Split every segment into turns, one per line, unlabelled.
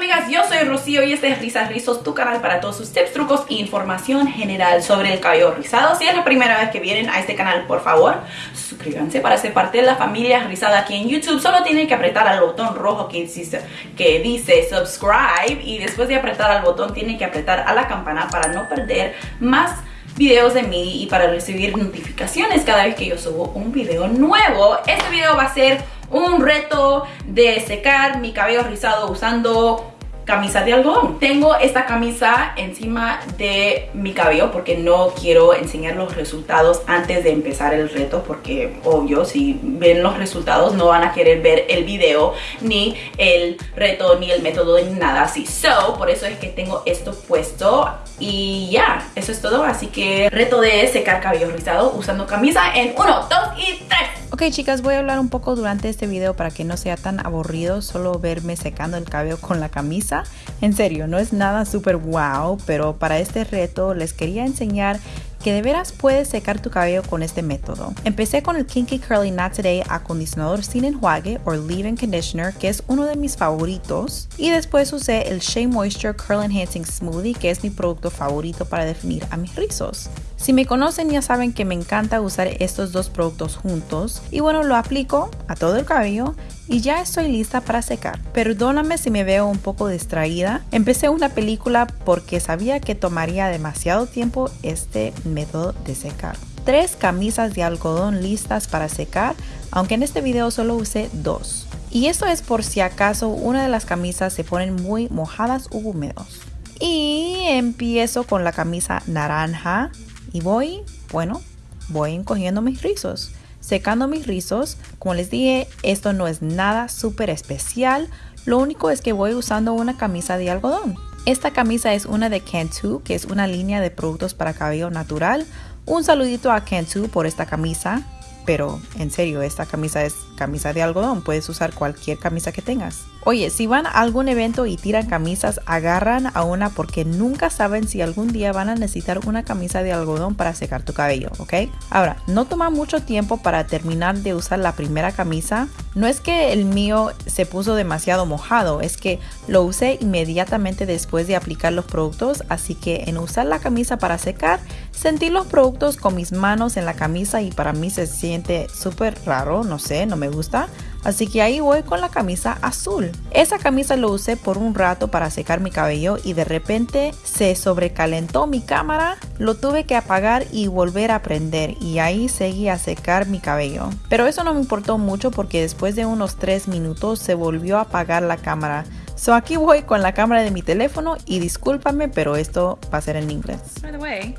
amigas, yo soy Rocío y este es Risas Rizos, tu canal para todos sus tips, trucos e información general sobre el cabello rizado. Si es la primera vez que vienen a este canal, por favor, suscríbanse para ser parte de la familia rizada aquí en YouTube. Solo tienen que apretar al botón rojo que dice, que dice subscribe y después de apretar al botón tienen que apretar a la campana para no perder más videos de mí y para recibir notificaciones cada vez que yo subo un video nuevo. Este video va a ser un reto de secar mi cabello rizado usando camisa de algodón. Tengo esta camisa encima de mi cabello porque no quiero enseñar los resultados antes de empezar el reto porque obvio si ven los resultados no van a querer ver el video ni el reto ni el método ni nada así. So, por eso es que tengo esto puesto y ya, eso es todo. Así que reto de secar cabello rizado usando camisa en 1, 2 y 3.
Ok chicas, voy a hablar un poco durante este video para que no sea tan aburrido solo verme secando el cabello con la camisa. En serio, no es nada súper wow, pero para este reto les quería enseñar que de veras puedes secar tu cabello con este método. Empecé con el Kinky Curly Not Today acondicionador sin enjuague o leave-in conditioner que es uno de mis favoritos y después usé el Shea Moisture Curl Enhancing Smoothie que es mi producto favorito para definir a mis rizos. Si me conocen ya saben que me encanta usar estos dos productos juntos y bueno lo aplico a todo el cabello y ya estoy lista para secar. Perdóname si me veo un poco distraída. Empecé una película porque sabía que tomaría demasiado tiempo este método de secar. Tres camisas de algodón listas para secar, aunque en este video solo usé dos. Y esto es por si acaso una de las camisas se ponen muy mojadas u húmedos. Y empiezo con la camisa naranja y voy, bueno, voy encogiendo mis rizos secando mis rizos. Como les dije, esto no es nada súper especial. Lo único es que voy usando una camisa de algodón. Esta camisa es una de Cantu, que es una línea de productos para cabello natural. Un saludito a Cantu por esta camisa pero en serio, esta camisa es camisa de algodón, puedes usar cualquier camisa que tengas. Oye, si van a algún evento y tiran camisas, agarran a una porque nunca saben si algún día van a necesitar una camisa de algodón para secar tu cabello, ¿ok? Ahora, no toma mucho tiempo para terminar de usar la primera camisa. No es que el mío se puso demasiado mojado, es que lo usé inmediatamente después de aplicar los productos, así que en usar la camisa para secar, sentí los productos con mis manos en la camisa y para mí se siente súper raro, no sé, no me gusta. Así que ahí voy con la camisa azul. Esa camisa lo usé por un rato para secar mi cabello y de repente se sobrecalentó mi cámara. Lo tuve que apagar y volver a prender y ahí seguí a secar mi cabello. Pero eso no me importó mucho porque después de unos 3 minutos se volvió a apagar la cámara. So aquí voy con la cámara de mi teléfono y discúlpame, pero esto va a ser en inglés.
By the way,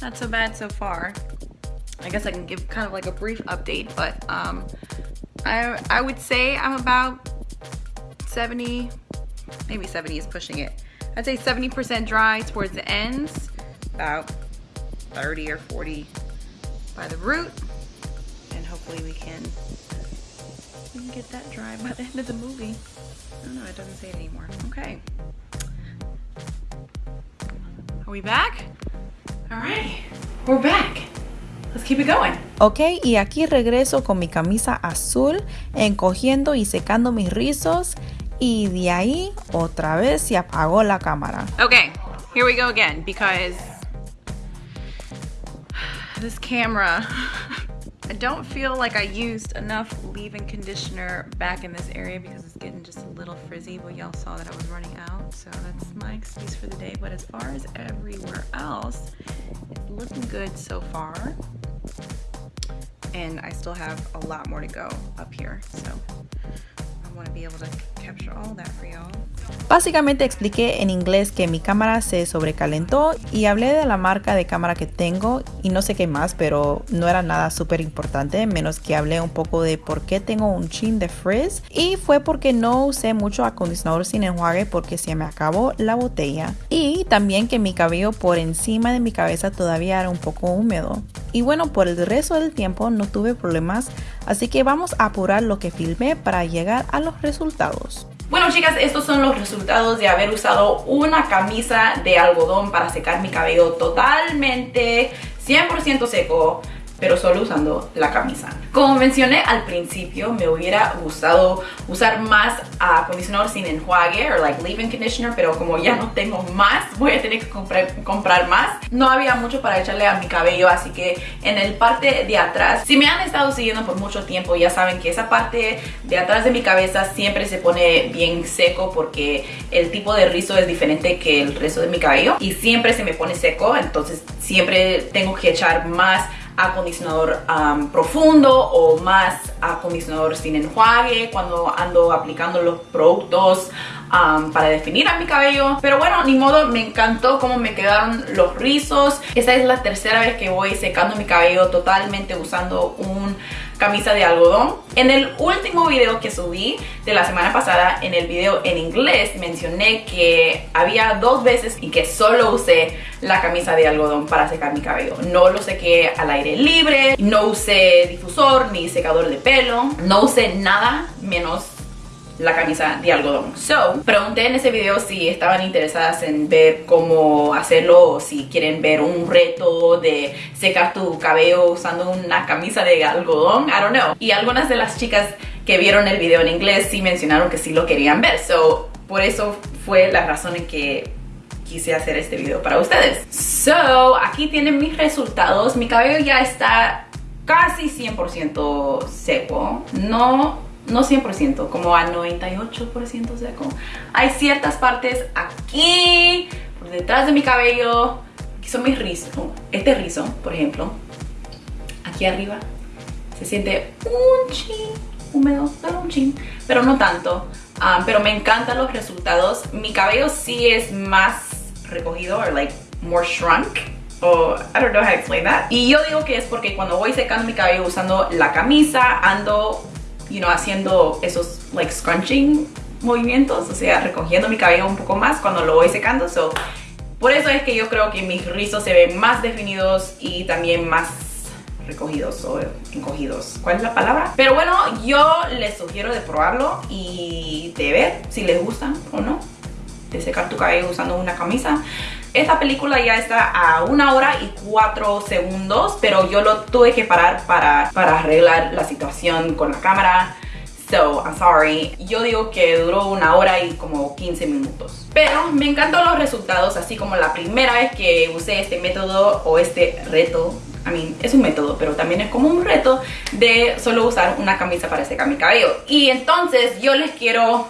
not so bad so far. I guess I can give kind of like a brief update, but um, I, I would say I'm about 70, maybe 70 is pushing it. I'd say 70% dry towards the ends, about 30 or 40 by the root, and hopefully we can, we can get that dry by the end of the movie. I don't know, it doesn't say it anymore. Okay. Are we back? All right, we're back. Let's keep it going.
Ok, y aquí regreso con mi camisa azul, encogiendo y secando mis rizos. Y de ahí otra vez se apagó la cámara.
Okay, here we go again because this camera I don't feel like I used enough leave-in conditioner back in this area because it's getting just a little frizzy but y'all saw that I was running out so that's my excuse for the day but as far as everywhere else it's looking good so far and I still have a lot more to go up here. So I want to be able to capture all that for y'all.
Básicamente expliqué en inglés que mi cámara se sobrecalentó y hablé de la marca de cámara que tengo y no sé qué más, pero no era nada súper importante, menos que hablé un poco de por qué tengo un chin de frizz y fue porque no usé mucho acondicionador sin enjuague porque se me acabó la botella y también que mi cabello por encima de mi cabeza todavía era un poco húmedo. Y bueno, por el resto del tiempo no tuve problemas, así que vamos a apurar lo que filmé para llegar a los resultados.
Bueno chicas, estos son los resultados de haber usado una camisa de algodón para secar mi cabello totalmente 100% seco pero solo usando la camisa. Como mencioné al principio, me hubiera gustado usar más acondicionador sin enjuague o like leave-in conditioner, pero como ya no tengo más, voy a tener que comprar, comprar más. No había mucho para echarle a mi cabello, así que en el parte de atrás, si me han estado siguiendo por mucho tiempo, ya saben que esa parte de atrás de mi cabeza siempre se pone bien seco porque el tipo de rizo es diferente que el resto de mi cabello y siempre se me pone seco, entonces siempre tengo que echar más acondicionador profundo o más acondicionador sin enjuague cuando ando aplicando los productos para definir a mi cabello. Pero bueno ni modo me encantó cómo me quedaron los rizos. Esta es la tercera vez que voy secando mi cabello totalmente usando un camisa de algodón. En el último video que subí de la semana pasada, en el video en inglés, mencioné que había dos veces y que solo usé la camisa de algodón para secar mi cabello. No lo sequé al aire libre, no usé difusor ni secador de pelo, no usé nada menos la camisa de algodón. So, pregunté en ese video si estaban interesadas en ver cómo hacerlo o si quieren ver un reto de secar tu cabello usando una camisa de algodón. I don't know. Y algunas de las chicas que vieron el video en inglés sí mencionaron que sí lo querían ver. So, por eso fue la razón en que quise hacer este video para ustedes. So, aquí tienen mis resultados. Mi cabello ya está casi 100% seco. No no 100%, como a 98% seco. Hay ciertas partes aquí, por detrás de mi cabello, que son mis rizos. Este rizo, por ejemplo, aquí arriba, se siente un chin húmedo, pero un chin, pero no tanto. Ah, pero me encantan los resultados. Mi cabello sí es más recogido, or like more shrunk. O, I don't know how to explain that. Y yo digo que es porque cuando voy secando mi cabello usando la camisa, ando you know, haciendo esos like scrunching movimientos, o sea, recogiendo mi cabello un poco más cuando lo voy secando. So, por eso es que yo creo que mis rizos se ven más definidos y también más recogidos o encogidos. ¿Cuál es la palabra? Pero bueno, yo les sugiero de probarlo y de ver si les gustan o no. De secar tu cabello usando una camisa. Esta película ya está a una hora y cuatro segundos, pero yo lo tuve que parar para, para arreglar la situación con la cámara. So, I'm sorry. Yo digo que duró una hora y como 15 minutos. Pero me encantan los resultados, así como la primera vez que usé este método o este reto. I mean, es un método, pero también es como un reto de solo usar una camisa para secar mi cabello. Y entonces yo les quiero,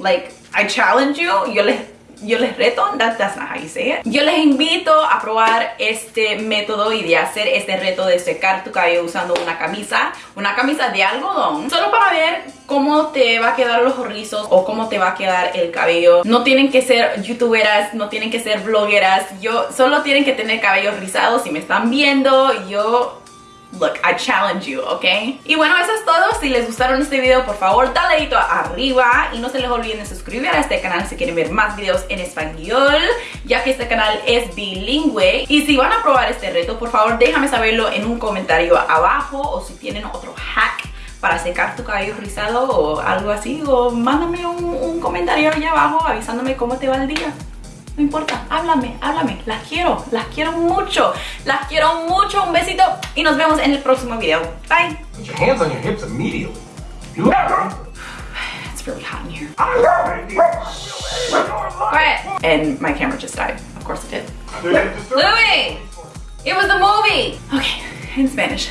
like, I challenge you, yo les yo les reto, that's not how you. Yo les invito a probar este método y de hacer este reto de secar tu cabello usando una camisa, una camisa de algodón, solo para ver cómo te va a quedar los rizos o cómo te va a quedar el cabello. No tienen que ser youtuberas, no tienen que ser blogueras, yo solo tienen que tener cabello rizado si me están viendo, yo Look, I challenge you, ¿ok? Y bueno, eso es todo. Si les gustaron este video, por favor, dale dedito arriba y no se les olviden de suscribir a este canal si quieren ver más videos en español, ya que este canal es bilingüe. Y si van a probar este reto, por favor, déjame saberlo en un comentario abajo o si tienen otro hack para secar tu cabello rizado o algo así, o mándame un, un comentario allá abajo avisándome cómo te va el día. No importa, háblame, háblame. Las quiero, las quiero mucho. Las quiero mucho. Un besito y nos vemos en el próximo video. Bye.
Put your hands on your hips immediately.
It's really hot in here. Quiet. And my camera just died. Of course it did. Louis! It was the movie! Okay, in Spanish.